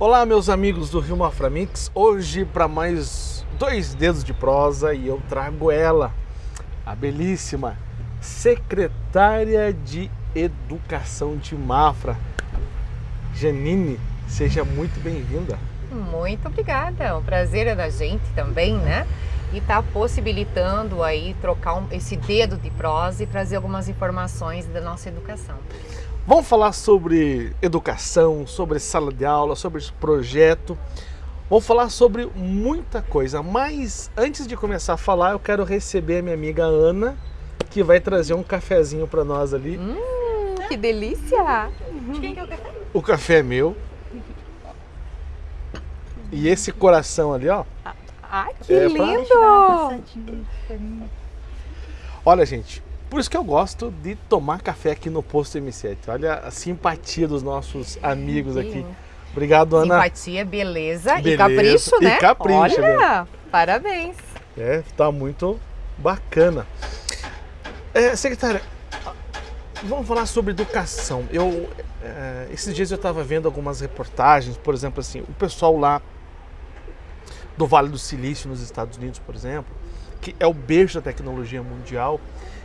Olá, meus amigos do Rio Maframix. Hoje, para mais dois dedos de prosa, e eu trago ela, a belíssima secretária de Educação de Mafra, Janine. Seja muito bem-vinda. Muito obrigada. O prazer é da gente também, né? E tá possibilitando aí trocar um, esse dedo de prosa e trazer algumas informações da nossa educação. Vamos falar sobre educação, sobre sala de aula, sobre projeto. Vamos falar sobre muita coisa, mas antes de começar a falar, eu quero receber a minha amiga Ana, que vai trazer um cafezinho para nós ali. Hum, que delícia! Quem quer o café? O café é meu. E esse coração ali, ó. Ai, que é lindo! Pra... Olha, gente, por isso que eu gosto de tomar café aqui no Posto M7. Olha a simpatia dos nossos amigos aqui. Obrigado, Ana. Simpatia, beleza, beleza. e capricho, né? E capricho, Olha, né? parabéns. É, tá muito bacana. É, secretária, vamos falar sobre educação. Eu, é, esses dias eu estava vendo algumas reportagens, por exemplo, assim, o pessoal lá do Vale do Silício nos Estados Unidos, por exemplo, que é o berço da tecnologia mundial,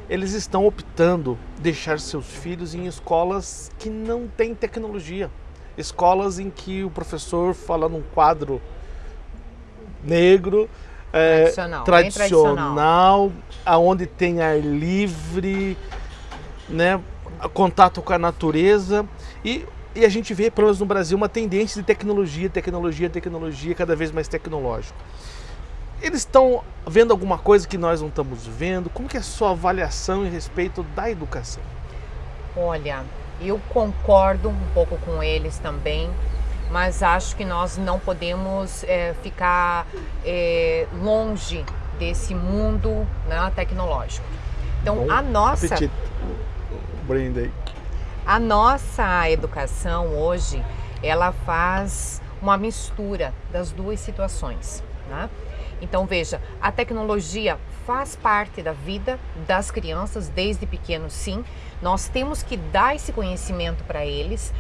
eles estão optando deixar seus filhos em escolas que não têm tecnologia. Escolas em que o professor fala num quadro negro, é, tradicional, tradicional, aonde tem ar livre, né, contato com a natureza e, e a gente vê, pelo menos no Brasil, uma tendência de tecnologia, tecnologia, tecnologia, cada vez mais tecnológico. Eles estão vendo alguma coisa que nós não estamos vendo? Como que é a sua avaliação em respeito da educação? Olha, eu concordo um pouco com eles também, mas acho que nós não podemos é, ficar é, longe desse mundo né, tecnológico. Então, Bom, a nossa... Apetite. Brinde A nossa educação hoje, ela faz uma mistura das duas situações, né? Então veja, a tecnologia faz parte da vida das crianças desde pequenos, sim. Nós temos que dar esse conhecimento para eles,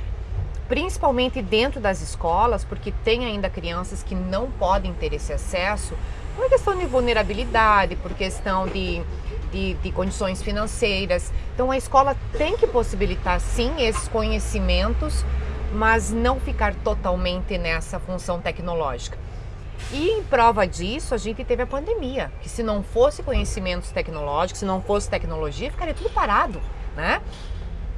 principalmente dentro das escolas, porque tem ainda crianças que não podem ter esse acesso por questão de vulnerabilidade, por questão de, de, de condições financeiras. Então a escola tem que possibilitar sim esses conhecimentos, mas não ficar totalmente nessa função tecnológica. E em prova disso, a gente teve a pandemia, que se não fosse conhecimentos tecnológicos, se não fosse tecnologia, ficaria tudo parado, né?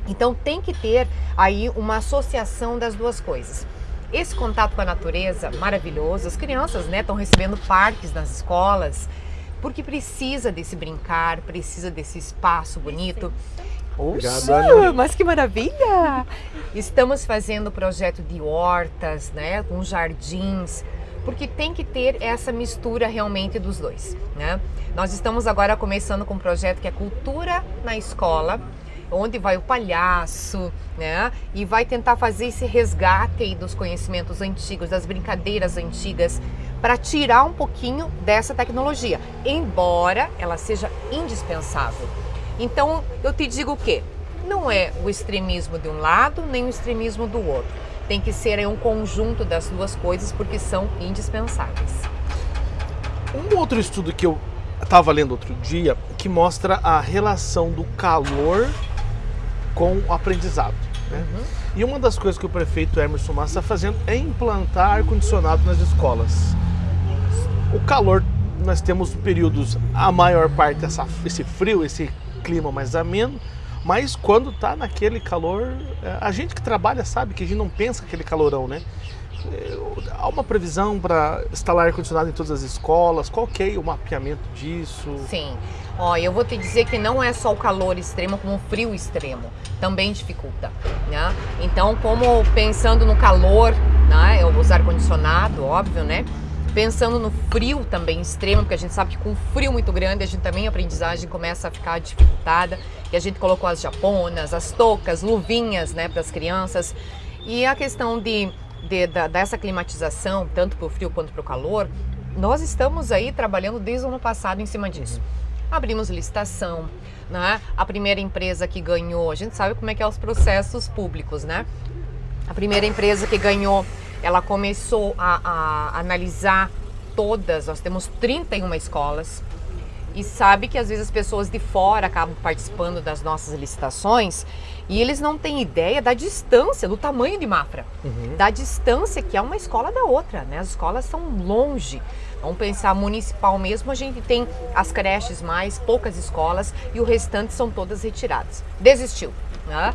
Então tem que ter aí uma associação das duas coisas. Esse contato com a natureza maravilhoso, as crianças né, estão recebendo parques nas escolas, porque precisa desse brincar, precisa desse espaço bonito. Oxa, mas que maravilha! Estamos fazendo projeto de hortas, né, com jardins, porque tem que ter essa mistura realmente dos dois. Né? Nós estamos agora começando com um projeto que é Cultura na Escola, onde vai o palhaço, né? E vai tentar fazer esse resgate dos conhecimentos antigos, das brincadeiras antigas, para tirar um pouquinho dessa tecnologia, embora ela seja indispensável. Então, eu te digo o quê? Não é o extremismo de um lado, nem o extremismo do outro tem que ser um conjunto das duas coisas porque são indispensáveis. Um outro estudo que eu estava lendo outro dia que mostra a relação do calor com o aprendizado. Né? Uhum. E uma das coisas que o prefeito Emerson Massa está fazendo é implantar ar-condicionado nas escolas. O calor, nós temos períodos, a maior parte, essa, esse frio, esse clima mais ameno, mas quando tá naquele calor, é, a gente que trabalha sabe que a gente não pensa aquele calorão, né? É, há uma previsão para instalar ar-condicionado em todas as escolas? Qual que é o mapeamento disso? Sim. Ó, eu vou te dizer que não é só o calor extremo, como o frio extremo. Também dificulta, né? Então, como pensando no calor, né? Eu usar ar-condicionado, óbvio, né? Pensando no frio também extremo, porque a gente sabe que com frio muito grande a gente também a aprendizagem começa a ficar dificultada. E a gente colocou as japonas, as toucas, luvinhas, né, para as crianças. E a questão de, de da, dessa climatização, tanto para o frio quanto para o calor, nós estamos aí trabalhando desde o ano passado em cima disso. Abrimos licitação, né? A primeira empresa que ganhou, a gente sabe como é que é os processos públicos, né? A primeira empresa que ganhou ela começou a, a analisar todas, nós temos 31 escolas, e sabe que às vezes as pessoas de fora acabam participando das nossas licitações e eles não têm ideia da distância, do tamanho de Mafra, uhum. da distância que é uma escola da outra, né? As escolas são longe. Vamos pensar municipal mesmo, a gente tem as creches mais, poucas escolas e o restante são todas retiradas. Desistiu, né?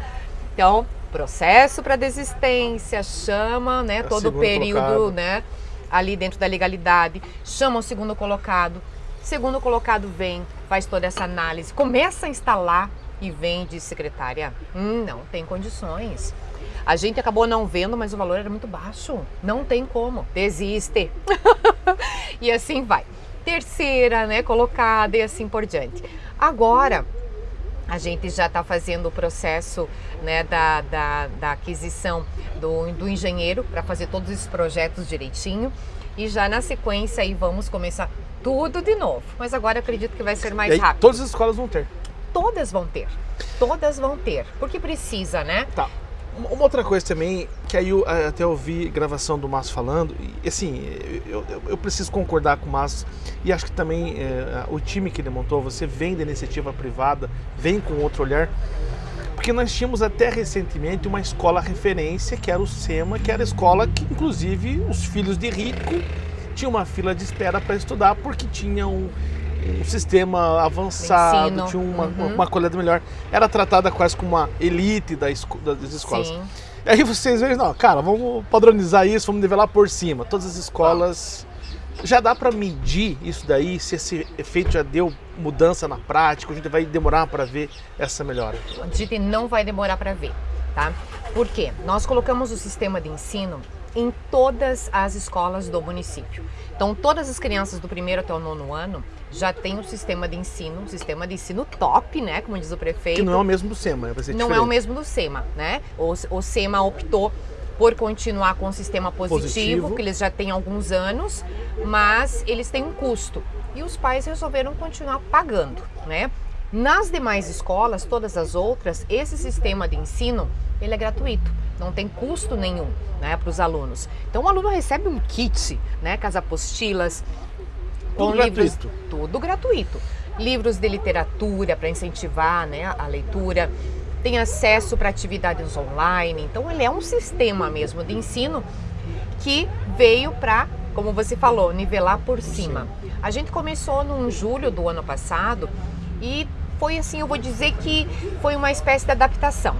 Então, processo para desistência, chama, né, todo o período, colocado. né, ali dentro da legalidade, chama o segundo colocado, segundo colocado vem, faz toda essa análise, começa a instalar e vem de secretária, hum, não tem condições. A gente acabou não vendo, mas o valor era muito baixo. Não tem como. Desiste. e assim vai. Terceira, né, colocada e assim por diante. Agora, a gente já está fazendo o processo né, da, da, da aquisição do, do engenheiro para fazer todos esses projetos direitinho. E já na sequência aí vamos começar tudo de novo. Mas agora acredito que vai ser mais aí, rápido. Todas as escolas vão ter. Todas vão ter. Todas vão ter. Porque precisa, né? Tá. Uma outra coisa também, que aí eu até ouvi gravação do Márcio falando, e assim, eu, eu, eu, preciso concordar com o Márcio, e acho que também é, o time que ele montou, você vem da iniciativa privada, vem com outro olhar, porque nós tínhamos até recentemente uma escola referência, que era o SEMA, que era a escola que inclusive os filhos de rico tinham uma fila de espera para estudar, porque tinham um sistema avançado, tinha uma, uhum. uma qualidade melhor. Era tratada quase como uma elite da esco das escolas. Sim. E aí vocês veem, não, cara, vamos padronizar isso, vamos nivelar por cima. Todas as escolas. Já dá para medir isso daí, se esse efeito já deu mudança na prática, a gente vai demorar para ver essa melhora? A gente não vai demorar para ver, tá? Por quê? Nós colocamos o sistema de ensino em todas as escolas do município. Então, todas as crianças do primeiro até o nono ano já tem um sistema de ensino, um sistema de ensino top, né? Como diz o prefeito. Que não é o mesmo do SEMA, né? Não diferente. é o mesmo do SEMA, né? O, o SEMA optou por continuar com o sistema positivo, positivo, que eles já têm alguns anos, mas eles têm um custo. E os pais resolveram continuar pagando, né? Nas demais escolas, todas as outras, esse sistema de ensino, ele é gratuito, não tem custo nenhum, né, para os alunos. Então o aluno recebe um kit, né, com as apostilas, com tudo livros, gratuito. tudo gratuito. Livros de literatura para incentivar né, a leitura, tem acesso para atividades online. Então, ele é um sistema mesmo de ensino que veio para, como você falou, nivelar por cima. A gente começou no julho do ano passado e foi assim, eu vou dizer que foi uma espécie de adaptação.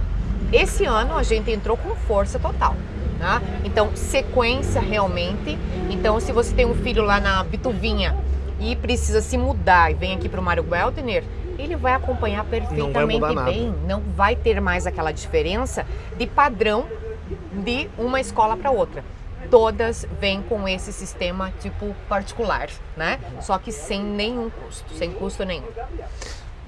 Esse ano a gente entrou com força total. Tá? Então, sequência realmente. Então, se você tem um filho lá na Bituvinha e precisa se mudar e vem aqui para o Mário Weltner, ele vai acompanhar perfeitamente não bem. Não vai ter mais aquela diferença de padrão de uma escola para outra. Todas vêm com esse sistema tipo particular, né? Só que sem nenhum custo, sem custo nenhum.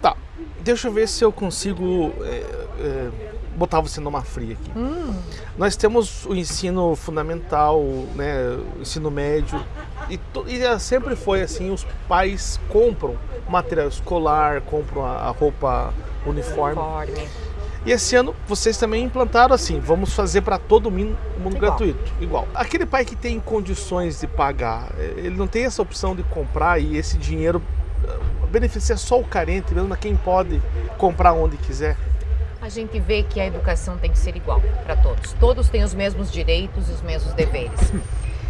Tá, deixa eu ver se eu consigo é, é botar você numa fria aqui. Hum. Nós temos o ensino fundamental, né, o ensino médio, e, e, é, sempre foi assim, os pais compram material escolar, compram a, a roupa uniforme. uniforme. E esse ano vocês também implantaram assim, vamos fazer para todo mundo igual. gratuito, igual. Aquele pai que tem condições de pagar, é, ele não tem essa opção de comprar e esse dinheiro beneficia só o carente, mesmo quem pode comprar onde quiser a gente vê que a educação tem que ser igual para todos. Todos têm os mesmos direitos e os mesmos deveres.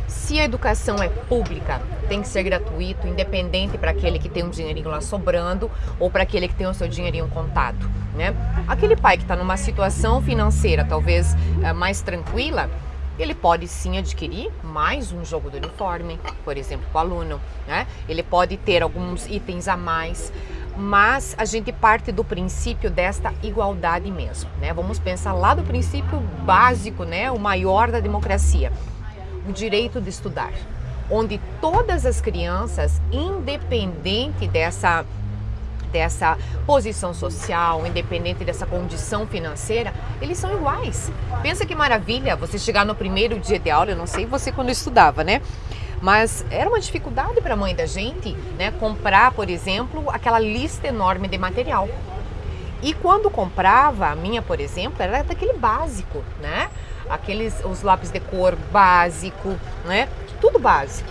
Se a educação é pública, tem que ser gratuito, independente para aquele que tem um dinheirinho lá sobrando ou para aquele que tem o seu dinheirinho contado, né? Aquele pai que está numa situação financeira talvez é, mais tranquila, ele pode sim adquirir mais um jogo do uniforme, por exemplo, para o aluno, né? Ele pode ter alguns itens a mais mas a gente parte do princípio desta igualdade mesmo, né? Vamos pensar lá do princípio básico, né? O maior da democracia, o direito de estudar, onde todas as crianças, independente dessa dessa posição social, independente dessa condição financeira, eles são iguais. Pensa que maravilha você chegar no primeiro dia de aula, eu não sei você quando estudava, né? Mas era uma dificuldade para a mãe da gente, né, comprar, por exemplo, aquela lista enorme de material. E quando comprava, a minha, por exemplo, era daquele básico, né? aqueles os lápis de cor básico, né? Tudo básico.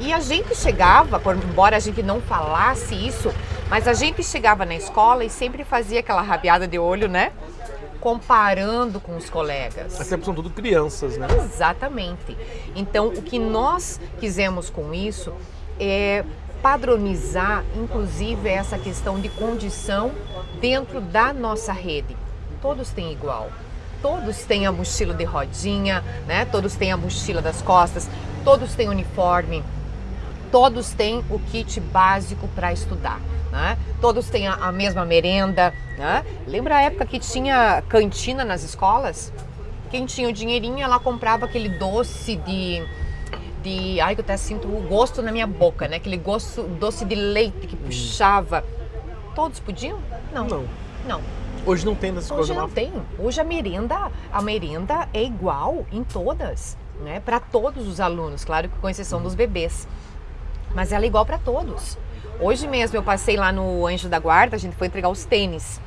E a gente chegava, embora a gente não falasse isso, mas a gente chegava na escola e sempre fazia aquela rabiada de olho, né? Comparando com os colegas. Até porque são tudo crianças, né? Exatamente. Então, o que nós quisemos com isso é padronizar, inclusive, essa questão de condição dentro da nossa rede. Todos têm igual. Todos têm a mochila de rodinha, né? Todos têm a mochila das costas, todos têm uniforme, todos têm o kit básico para estudar. Né? Todos têm a, a mesma merenda. Né? Lembra a época que tinha cantina nas escolas? Quem tinha o dinheirinho, ela comprava aquele doce de de. Ai, que eu até sinto o gosto na minha boca, né? Aquele gosto doce de leite que puxava. Todos podiam? Não. Não. Não. Hoje não tem nessas coisas. Hoje não tem. Hoje a merenda, a merenda é igual em todas, né? Para todos os alunos, claro que com exceção dos bebês. Mas ela é igual para todos. Hoje mesmo eu passei lá no Anjo da Guarda, a gente foi entregar os tênis.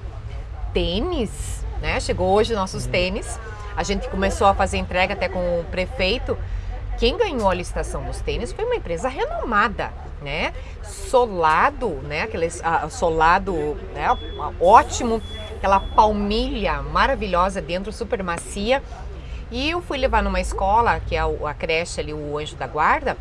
Tênis, né? Chegou hoje nossos tênis. A gente começou a fazer entrega até com o prefeito. Quem ganhou a licitação dos tênis foi uma empresa renomada, né? Solado, né? Aquele uh, solado, né? Ótimo, aquela palmilha maravilhosa dentro, super macia. E eu fui levar numa escola, que é a, creche ali, o Anjo da Guarda.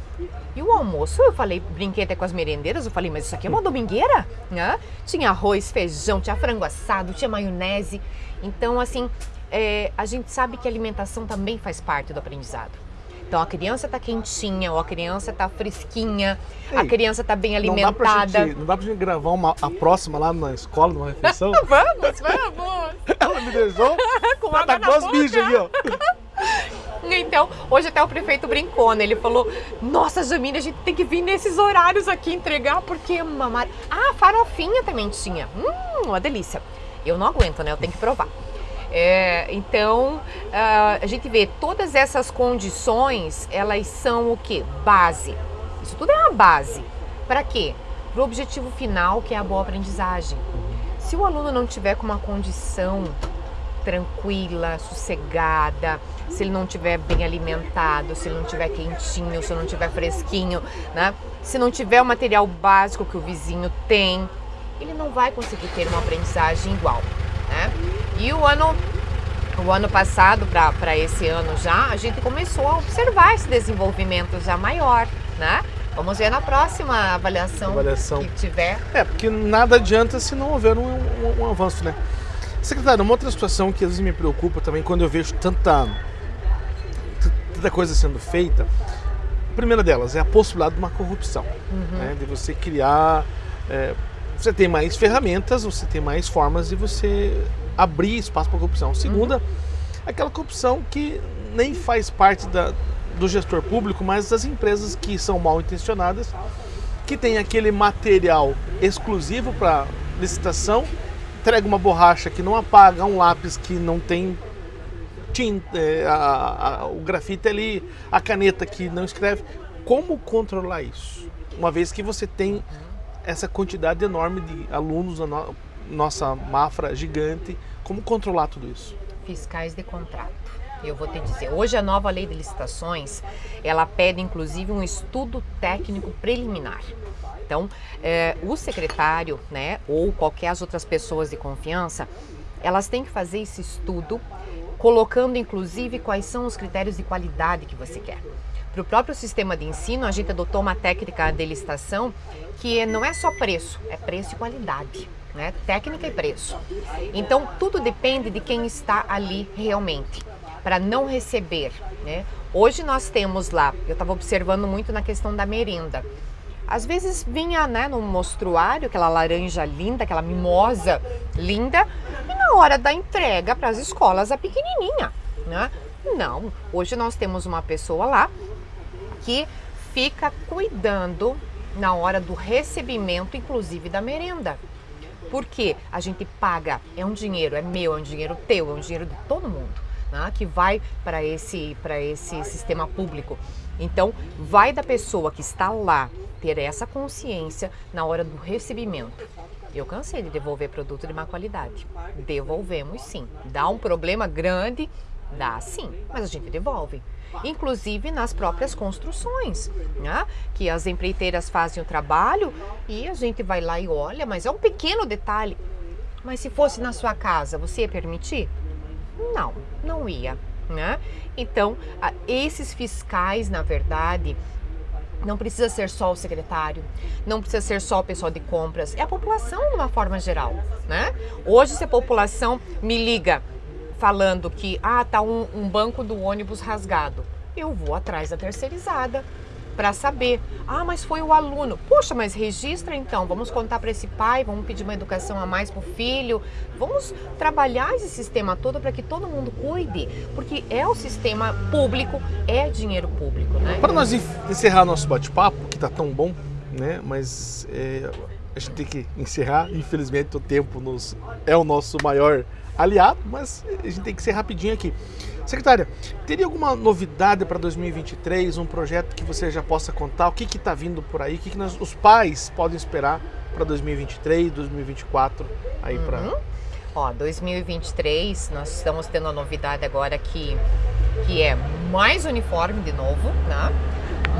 E o almoço, eu falei, brinquei até com as merendeiras, eu falei, mas isso aqui é uma domingueira? Né? Tinha arroz, feijão, tinha frango assado, tinha maionese. Então, assim, é, a gente sabe que a alimentação também faz parte do aprendizado. Então a criança está quentinha, ou a criança está fresquinha, Ei, a criança está bem alimentada. Não dá, pra gente, não dá pra gente gravar uma, a próxima lá na escola, numa refeição? vamos, vamos! Ela me deixou. Com tá água tá com bichos aqui, ó. Então, hoje até o prefeito brincou, né? Ele falou: Nossa, Jamile, a gente tem que vir nesses horários aqui entregar, porque mamar. Ah, farofinha também tinha. Hum, uma delícia. Eu não aguento, né? Eu tenho que provar. É, então, uh, a gente vê todas essas condições, elas são o que? Base. Isso tudo é uma base. Para quê? Para o objetivo final, que é a boa aprendizagem. Se o aluno não tiver com uma condição tranquila, sossegada, se ele não tiver bem alimentado, se ele não tiver quentinho, se não tiver fresquinho, né? Se não tiver o material básico que o vizinho tem, ele não vai conseguir ter uma aprendizagem igual, né? E o ano, o ano passado para esse ano já, a gente começou a observar esse desenvolvimento já maior, né? Vamos ver na próxima avaliação, avaliação. que tiver. É, porque nada adianta se não houver um, um, um avanço, né? Secretário, uma outra situação que às vezes me preocupa também quando eu vejo tanta, tanta coisa sendo feita, a primeira delas é a possibilidade de uma corrupção, uhum. né? de você criar. É, você tem mais ferramentas, você tem mais formas de você abrir espaço para corrupção. Segunda, uhum. aquela corrupção que nem faz parte da, do gestor público, mas das empresas que são mal intencionadas, que tem aquele material exclusivo para licitação, entrega uma borracha que não apaga, um lápis que não tem tinta, é, a, a, o grafite ali, a caneta que não escreve. Como controlar isso? Uma vez que você tem essa quantidade enorme de alunos nossa Mafra gigante. Como controlar tudo isso? Fiscais de contrato. Eu vou te dizer, hoje a nova lei de licitações, ela pede inclusive um estudo técnico preliminar. Então, é, o secretário, né, ou qualquer as outras pessoas de confiança, elas têm que fazer esse estudo, colocando inclusive quais são os critérios de qualidade que você quer. Para o próprio sistema de ensino, a gente adotou uma técnica de licitação que não é só preço, é preço e qualidade né? Técnica e preço. Então tudo depende de quem está ali realmente para não receber, né? Hoje nós temos lá, eu estava observando muito na questão da merenda. Às vezes vinha né, no mostruário aquela laranja linda, aquela mimosa linda, e na hora da entrega para as escolas a pequenininha, né? Não, hoje nós temos uma pessoa lá que fica cuidando na hora do recebimento, inclusive da merenda. Porque a gente paga, é um dinheiro, é meu, é um dinheiro teu, é um dinheiro de todo mundo, né? que vai para esse, esse sistema público. Então, vai da pessoa que está lá ter essa consciência na hora do recebimento. Eu cansei de devolver produto de má qualidade. Devolvemos sim. Dá um problema grande, Dá sim, mas a gente devolve. Inclusive nas próprias construções, né? que as empreiteiras fazem o trabalho e a gente vai lá e olha, mas é um pequeno detalhe. Mas se fosse na sua casa, você ia permitir? Não, não ia. Né? Então, esses fiscais, na verdade, não precisa ser só o secretário, não precisa ser só o pessoal de compras, é a população de uma forma geral, né? Hoje, se a população me liga falando que ah, tá um, um banco do ônibus rasgado, eu vou atrás da terceirizada para saber. Ah, mas foi o aluno. Poxa, mas registra então. Vamos contar para esse pai, vamos pedir uma educação a mais para o filho. Vamos trabalhar esse sistema todo para que todo mundo cuide, porque é o sistema público, é dinheiro público, né? Para nós encerrar nosso bate-papo, que está tão bom, né? Mas é, a gente tem que encerrar. Infelizmente, o tempo nos, é o nosso maior aliado, mas a gente tem que ser rapidinho aqui. Secretária, teria alguma novidade para 2023, um projeto que você já possa contar? O que está vindo por aí? O que, que nós, os pais podem esperar para 2023, 2024 aí uhum. para? Ó, 2023 nós estamos tendo uma novidade agora que que é mais uniforme de novo, né?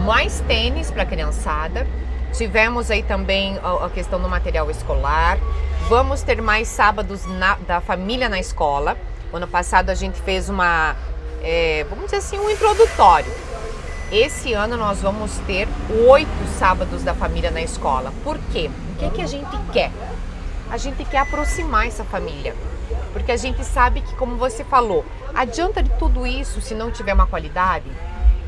Mais tênis para criançada. Tivemos aí também a, a, questão do material escolar. Vamos ter mais sábados na, da família na escola. Ano passado a gente fez uma, é, vamos dizer assim, um introdutório. Esse ano nós vamos ter oito sábados da família na escola. Por quê? O que, é que a gente quer? A gente quer aproximar essa família. Porque a gente sabe que, como você falou, adianta de tudo isso se não tiver uma qualidade?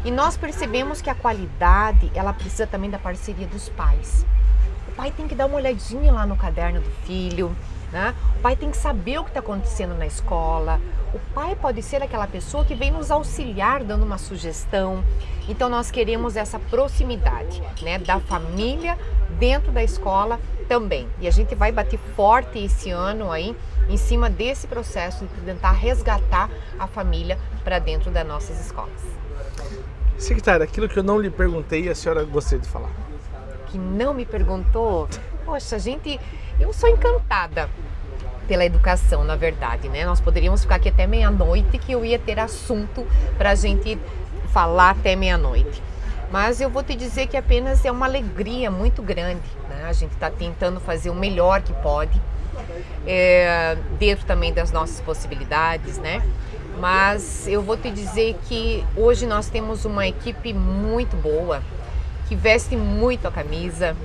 E nós percebemos que a qualidade, ela precisa também da parceria dos pais. O pai tem que dar uma olhadinha lá no caderno do filho, né? O pai tem que saber o que está acontecendo na escola. O pai pode ser aquela pessoa que vem nos auxiliar dando uma sugestão. Então nós queremos essa proximidade, né, da família dentro da escola também. E a gente vai bater forte esse ano aí em cima desse processo de tentar resgatar a família para dentro das nossas escolas. Secretária, aquilo que eu não lhe perguntei, a senhora gostaria de falar? Que não me perguntou? Poxa, a gente eu sou encantada pela educação, na verdade, né? Nós poderíamos ficar aqui até meia-noite que eu ia ter assunto para a gente falar até meia-noite. Mas eu vou te dizer que apenas é uma alegria muito grande. Né? A gente está tentando fazer o melhor que pode, é, dentro também das nossas possibilidades, né? Mas eu vou te dizer que hoje nós temos uma equipe muito boa, que veste muito a camisa,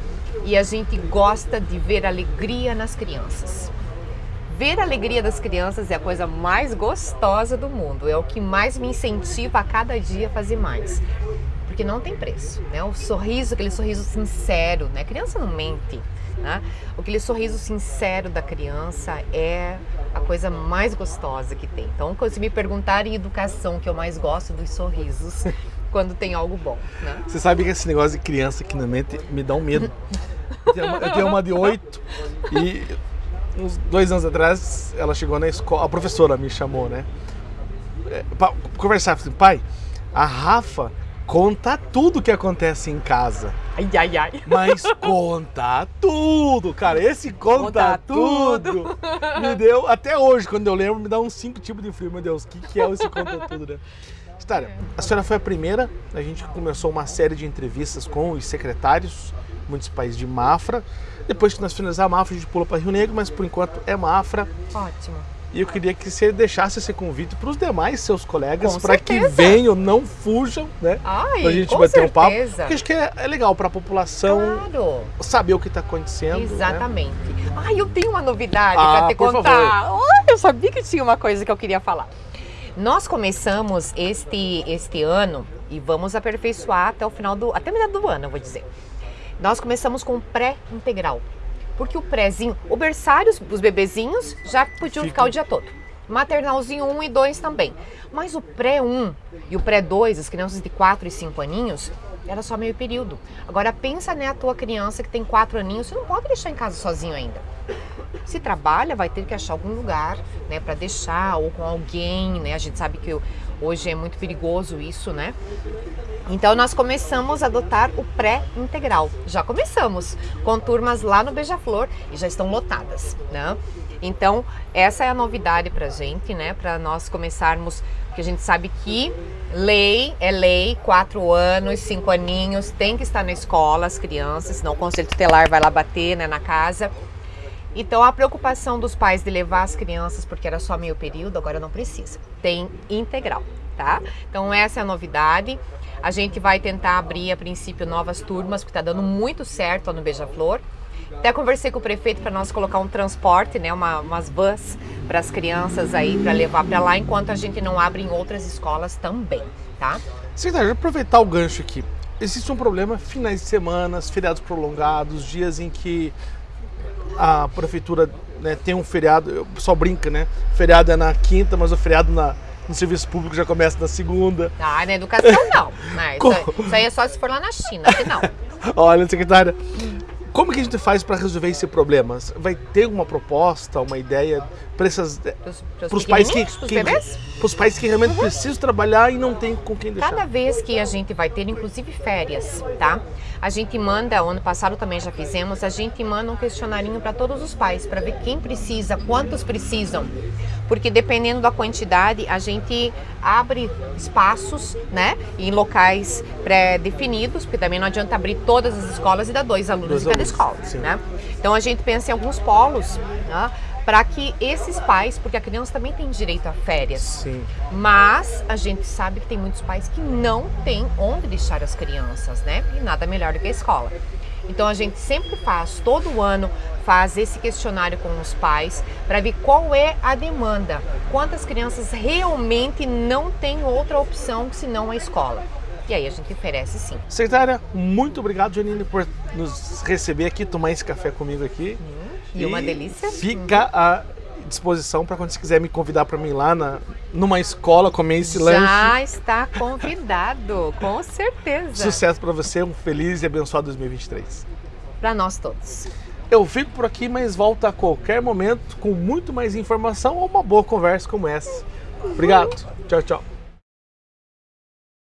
e a gente gosta de ver alegria nas crianças. Ver a alegria das crianças é a coisa mais gostosa do mundo, é o que mais me incentiva a cada dia a fazer mais. Porque não tem preço, né? O sorriso, aquele sorriso sincero, né? A criança não mente, né? Aquele sorriso sincero da criança é a coisa mais gostosa que tem. Então, quando se me perguntarem educação, que eu mais gosto dos sorrisos, quando tem algo bom, né? Você sabe que esse negócio de criança aqui na mente me dá um medo. Eu tenho uma, de oito e uns dois anos atrás ela chegou na escola, a professora me chamou, né? É, pra conversar, assim, pai, a Rafa conta tudo que acontece em casa. Ai, ai, ai. Mas conta tudo, cara. Esse conta, conta tudo, tudo, me deu, até hoje, quando eu lembro, me dá uns cinco tipos de frio. Meu Deus, o que, que é esse conta tudo, né? História, a senhora foi a primeira, a gente começou uma série de entrevistas com os secretários municipais de Mafra. Depois que nós finalizar a Mafra, a gente pula para Rio Negro, mas por enquanto é Mafra. Ótimo. E eu queria que você deixasse esse convite para os demais seus colegas, para que venham, não fujam, né? Ai, pra gente com bater certeza. um papo. Porque acho que é, é legal para a população claro. saber o que está acontecendo. Né? Exatamente. Né? Ai, eu tenho uma novidade ah, para te contar. Oh, eu sabia que tinha uma coisa que eu queria falar. Nós começamos este, este ano e vamos aperfeiçoar até o final do. até metade do ano, eu vou dizer. Nós começamos com pré-integral. Porque o prézinho, o berçário, os bebezinhos já podiam Fica. ficar o dia todo. Maternalzinho 1 e 2 também. Mas o pré-1 e o pré-2, as crianças de 4 e 5 aninhos, era só meio período. Agora pensa né, a tua criança que tem 4 aninhos, você não pode deixar em casa sozinho ainda. Se trabalha, vai ter que achar algum lugar, né, para deixar ou com alguém, né? A gente sabe que hoje é muito perigoso isso, né? Então nós começamos a adotar o pré-integral. Já começamos com turmas lá no Beija-Flor e já estão lotadas, né? Então, essa é a novidade para gente, né? Para nós começarmos, porque a gente sabe que lei é lei, quatro anos, cinco aninhos, tem que estar na escola as crianças, senão o conselho tutelar vai lá bater né, na casa. Então, a preocupação dos pais de levar as crianças, porque era só meio período, agora não precisa. Tem integral, tá? Então, essa é a novidade. A gente vai tentar abrir, a princípio, novas turmas, porque está dando muito certo no Beija-Flor. Até conversei com o prefeito para nós colocar um transporte, né, uma, umas vans para as crianças aí, para levar para lá, enquanto a gente não abre em outras escolas também, tá? Secretário, aproveitar o gancho aqui. Existe um problema finais de semana, feriados prolongados, dias em que a prefeitura né, tem um feriado, o pessoal brinca, né? Feriado é na quinta, mas o feriado na, no serviço público já começa na segunda. Ah, na educação não. Né? Isso, isso, aí é só se for lá na China, que não. Olha, secretária, como que a gente faz para resolver esse problema? Vai ter uma proposta, uma ideia para esses para os pais que, que para os pais que realmente uhum. precisam trabalhar e não tem com quem deixar? Cada vez que a gente vai ter, inclusive férias, tá? A gente manda, ano passado também já fizemos, a gente manda um questionarinho para todos os pais para ver quem precisa, quantos precisam porque dependendo da quantidade, a gente abre espaços, né, em locais pré-definidos, porque também não adianta abrir todas as escolas e dar dois alunos dois em cada alunos, escola, sim. né? Então a gente pensa em alguns polos, né, para que esses pais, porque a criança também tem direito a férias, Sim. mas a gente sabe que tem muitos pais que não têm onde deixar as crianças, né? E nada melhor do que a escola. Então a gente sempre faz, todo ano, faz esse questionário com os pais para ver qual é a demanda, quantas crianças realmente não têm outra opção senão a escola. E aí a gente oferece sim. Secretária, muito obrigado, Janine, por nos receber aqui, tomar esse café comigo aqui. Hum, e, e uma delícia. Fica à disposição para quando você quiser me convidar para mim lá na, numa escola comer esse Já lanche. Já está convidado, com certeza. Sucesso para você, um feliz e abençoado 2023. Para nós todos. Eu fico por aqui, mas volto a qualquer momento com muito mais informação ou uma boa conversa como essa. Obrigado. Tchau, tchau.